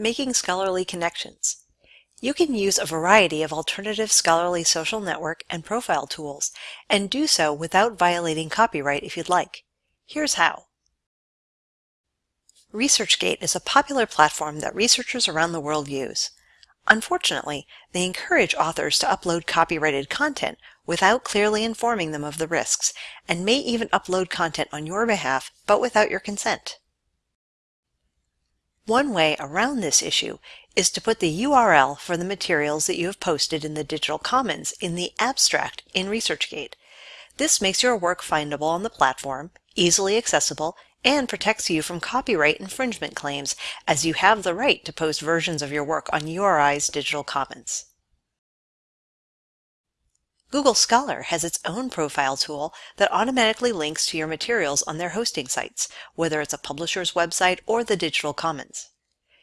Making scholarly connections. You can use a variety of alternative scholarly social network and profile tools, and do so without violating copyright if you'd like. Here's how. ResearchGate is a popular platform that researchers around the world use. Unfortunately, they encourage authors to upload copyrighted content without clearly informing them of the risks, and may even upload content on your behalf but without your consent. One way around this issue is to put the URL for the materials that you have posted in the Digital Commons in the abstract in ResearchGate. This makes your work findable on the platform, easily accessible, and protects you from copyright infringement claims as you have the right to post versions of your work on URI's Digital Commons. Google Scholar has its own profile tool that automatically links to your materials on their hosting sites, whether it's a publisher's website or the Digital Commons.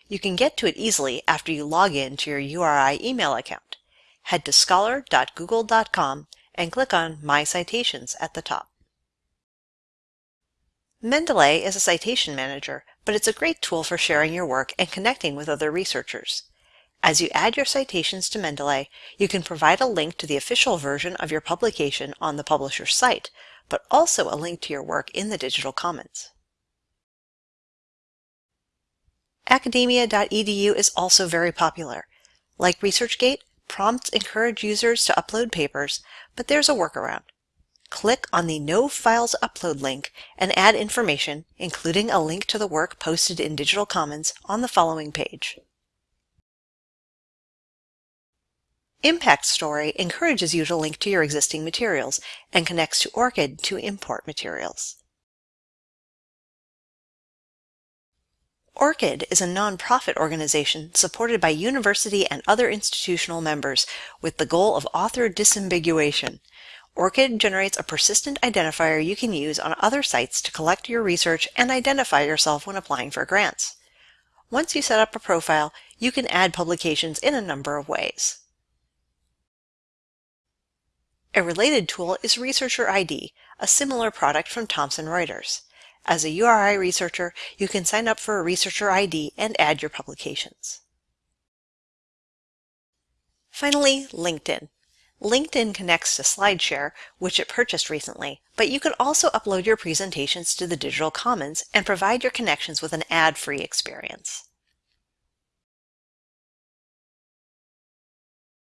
You can get to it easily after you log in to your URI email account. Head to scholar.google.com and click on My Citations at the top. Mendeley is a citation manager, but it's a great tool for sharing your work and connecting with other researchers. As you add your citations to Mendeley, you can provide a link to the official version of your publication on the publisher's site, but also a link to your work in the Digital Commons. Academia.edu is also very popular. Like ResearchGate, prompts encourage users to upload papers, but there's a workaround. Click on the No Files Upload link and add information, including a link to the work posted in Digital Commons, on the following page. Impact Story encourages you to link to your existing materials and connects to ORCID to import materials. ORCID is a nonprofit organization supported by university and other institutional members with the goal of author disambiguation. ORCID generates a persistent identifier you can use on other sites to collect your research and identify yourself when applying for grants. Once you set up a profile, you can add publications in a number of ways. A related tool is Researcher ID, a similar product from Thomson Reuters. As a URI researcher, you can sign up for a Researcher ID and add your publications. Finally, LinkedIn. LinkedIn connects to SlideShare, which it purchased recently, but you can also upload your presentations to the Digital Commons and provide your connections with an ad-free experience.